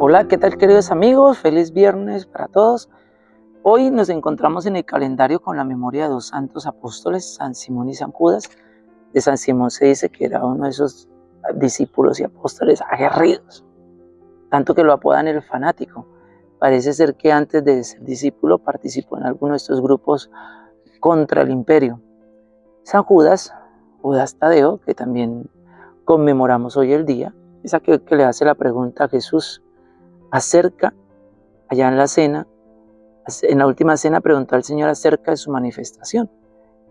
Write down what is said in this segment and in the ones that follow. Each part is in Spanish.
Hola, ¿qué tal queridos amigos? Feliz viernes para todos. Hoy nos encontramos en el calendario con la memoria de dos santos apóstoles, San Simón y San Judas. De San Simón se dice que era uno de esos discípulos y apóstoles aguerridos, tanto que lo apodan el fanático. Parece ser que antes de ser discípulo participó en alguno de estos grupos contra el imperio. San Judas, Judas Tadeo, que también conmemoramos hoy el día, es aquel que le hace la pregunta a Jesús, acerca, allá en la cena, en la última cena preguntó al Señor acerca de su manifestación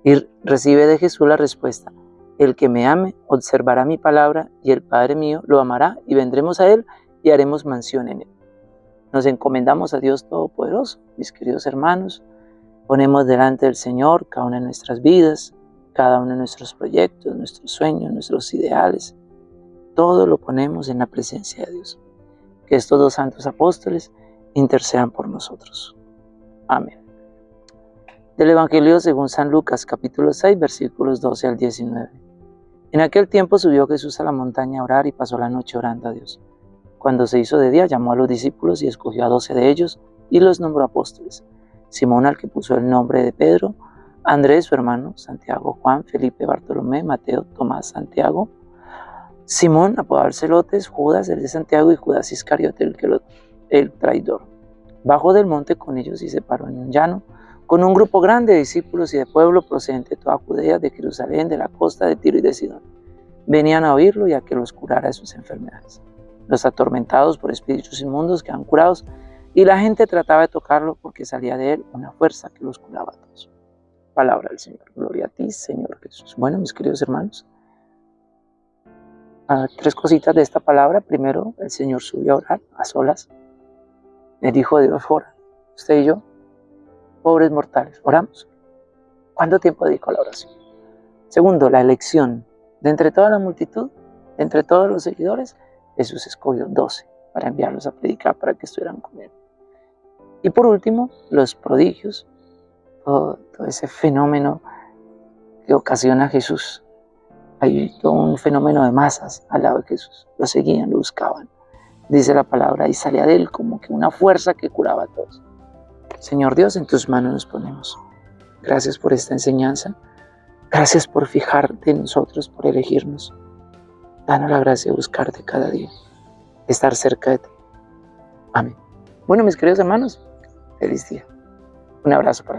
y recibe de Jesús la respuesta, el que me ame observará mi palabra y el Padre mío lo amará y vendremos a él y haremos mansión en él. Nos encomendamos a Dios Todopoderoso, mis queridos hermanos, ponemos delante del Señor cada una de nuestras vidas, cada uno de nuestros proyectos, nuestros sueños, nuestros ideales, todo lo ponemos en la presencia de Dios que estos dos santos apóstoles intercedan por nosotros. Amén. Del Evangelio según San Lucas capítulo 6 versículos 12 al 19. En aquel tiempo subió Jesús a la montaña a orar y pasó la noche orando a Dios. Cuando se hizo de día llamó a los discípulos y escogió a doce de ellos y los nombró apóstoles. Simón al que puso el nombre de Pedro, Andrés su hermano, Santiago, Juan, Felipe, Bartolomé, Mateo, Tomás, Santiago, Simón, apodado Celotes, Judas, el de Santiago, y Judas Iscariote, el, que el traidor. Bajó del monte con ellos y se paró en un llano, con un grupo grande de discípulos y de pueblo procedente de toda Judea, de Jerusalén, de la costa de Tiro y de Sidón. Venían a oírlo y a que los curara de sus enfermedades. Los atormentados por espíritus inmundos quedan curados, y la gente trataba de tocarlo porque salía de él una fuerza que los curaba a todos. Palabra del Señor. Gloria a ti, Señor Jesús. Bueno, mis queridos hermanos, tres cositas de esta palabra. Primero, el Señor subió a orar a solas. Hijo de Dios ora. Usted y yo, pobres mortales, oramos. ¿Cuánto tiempo dedico a la oración? Segundo, la elección. De entre toda la multitud, de entre todos los seguidores, Jesús escogió doce para enviarlos a predicar para que estuvieran con él. Y por último, los prodigios, todo, todo ese fenómeno que ocasiona Jesús hay todo un fenómeno de masas al lado de Jesús. Lo seguían, lo buscaban. Dice la palabra, y salía de él como que una fuerza que curaba a todos. Señor Dios, en tus manos nos ponemos. Gracias por esta enseñanza. Gracias por fijarte en nosotros, por elegirnos. Danos la gracia de buscarte cada día, estar cerca de ti. Amén. Bueno, mis queridos hermanos, feliz día. Un abrazo para